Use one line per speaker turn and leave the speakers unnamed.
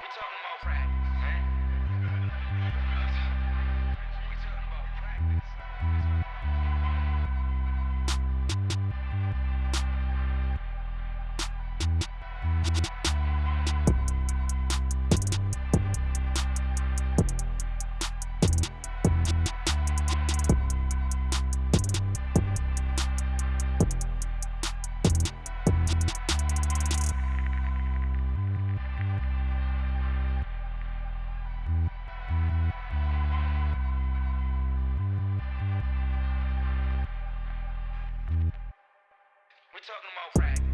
You talking about rap? Talking about practice.